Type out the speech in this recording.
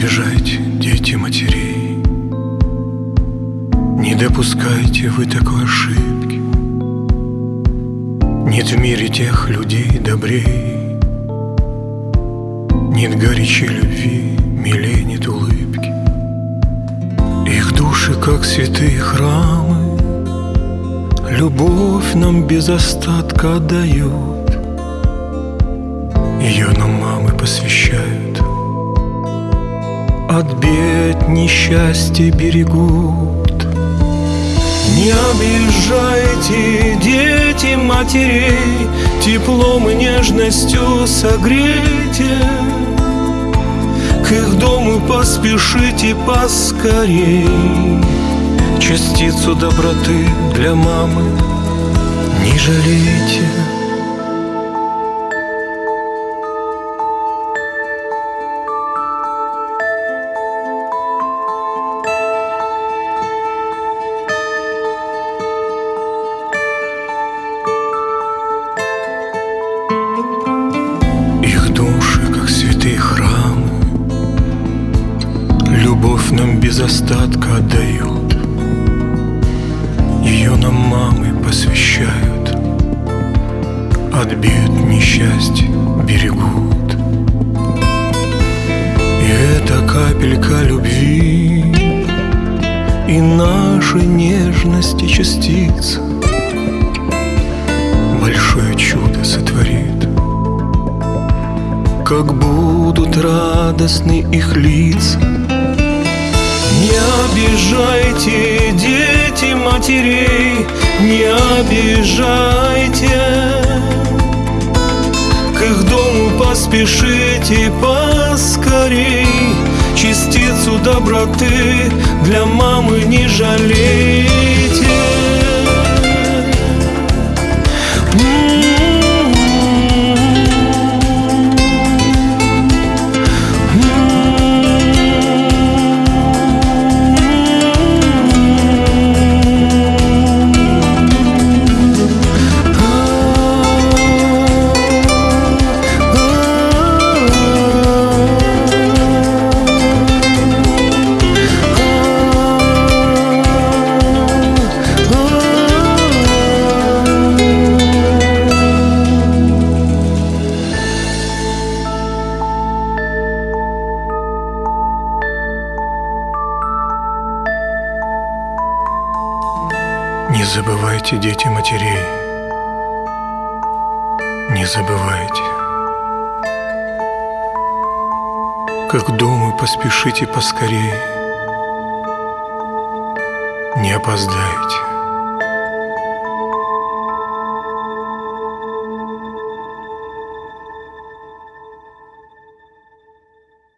обижайте, дети матерей. Не допускайте вы такой ошибки. Нет в мире тех людей добрей. Нет горечи любви, милей нет улыбки. Их души, как святые храмы, Любовь нам без остатка дают. Ее нам мамы посвящают. От бед несчастья берегут не обижайте, дети матерей, Теплом и нежностью согрейте. К их дому поспешите поскорей. Частицу доброты для мамы не жалейте. Без остатка отдают. Ее нам мамы посвящают. От бед несчастья берегут. И эта капелька любви И нашей нежности частица Большое чудо сотворит. Как будут радостны их лица. Обижайте, дети матерей, не обижайте. К их дому поспешите поскорей, Частицу доброты для мамы не жалейте. Не забывайте, дети матерей, не забывайте. Как думаю, поспешите поскорей, не опоздайте.